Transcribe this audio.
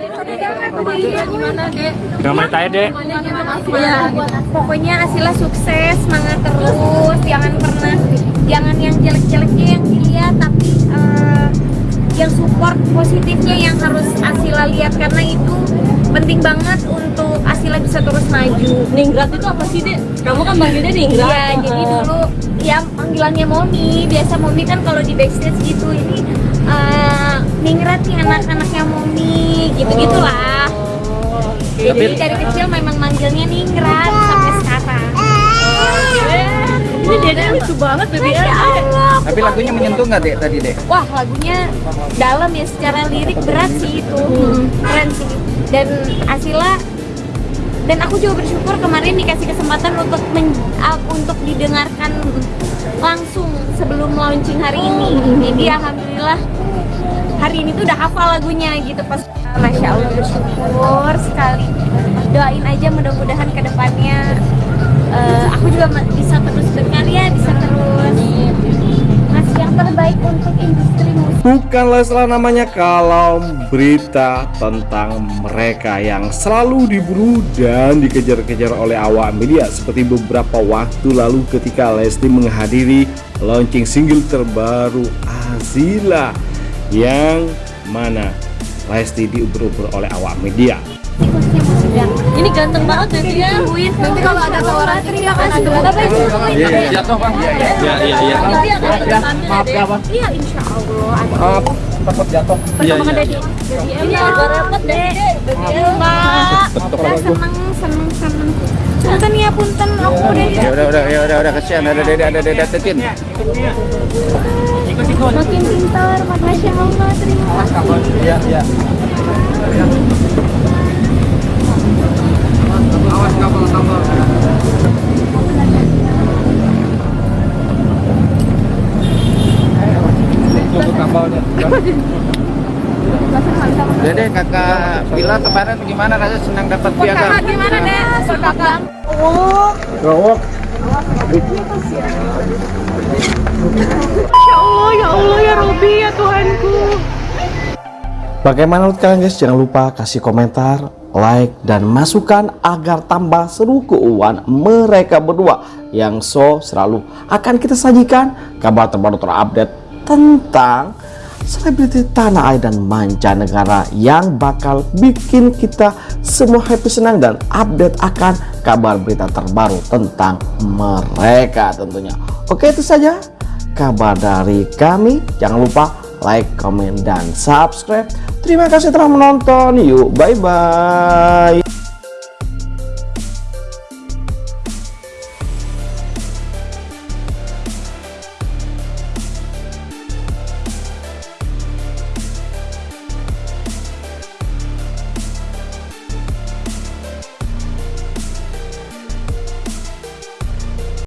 Gimana, Dek? Gimana tanya dek? Ya, pokoknya Asila sukses, semangat terus, jangan pernah, jangan yang jelek-jeleknya yang dilihat, tapi eh, yang support positifnya yang harus Asila lihat karena itu penting banget untuk Asila bisa terus maju. Ningrat itu apa sih, Dek? Kamu kan manggilnya Ningrat. Iya, jadi dulu ya panggilannya Momi, biasa Momi kan kalau di backstage gitu ini eh, Ningrat nih anak-anaknya Momi, gitu-gitulah. Oh, oke. Jadi dari kecil memang manggilnya Ningrat sampai sekarang. Ini Dede lucu banget, Baby. Allah. Tapi lagunya menyentuh nggak dek tadi dek? Wah lagunya dalam ya secara lirik berat sih itu keren sih dan Asila dan aku juga bersyukur kemarin dikasih kesempatan untuk men- uh, untuk didengarkan langsung sebelum launching hari ini. Jadi alhamdulillah hari ini tuh udah hafal lagunya gitu. Pas Masya Allah bersyukur sekali. Doain aja mudah-mudahan ke depannya uh, aku juga bisa terus berkarya bisa terus ngasih yang terbaik untuk industri Bukanlah salah namanya kalau berita tentang mereka yang selalu diburu dan dikejar-kejar oleh awak media seperti beberapa waktu lalu ketika Lesti menghadiri launching single terbaru Azila yang mana Lesti diuber-uber oleh awak media. Tikusnya Ini ganteng banget, Baby ya. Tungguin nanti kalau ada tawaran terima kasih bapak ibu Iya iya jatuh bang. Iya iya iya iya. Nanti akan ambil ya, Dek. bang. iya insya Allah ada Maaf takut jatuh. Iya perkembangan iya. dari Ini agak repot. Baby Mbak seneng seneng seneng punten ya punten aku udah Ya udah udah ya udah udah kesian ada dede ada dede tetin. makin pintar makasih Allah terima kasih Iya iya. Dede kakak Bila kemarin gimana rasanya senang dapat piagam? gimana deh kakak Gawok. Ya Allah, ya Allah, ya Robi, ya Tuhanku. Bagaimana menurut kalian guys? Jangan lupa kasih komentar, like, dan masukan agar tambah seru keuangan mereka berdua yang so selalu akan kita sajikan kabar terbaru terupdate tentang selebriti tanah air dan mancanegara yang bakal bikin kita semua happy senang dan update akan kabar berita terbaru tentang mereka tentunya. Oke itu saja kabar dari kami. Jangan lupa like, comment, dan subscribe. Terima kasih telah menonton. Yuk, bye-bye.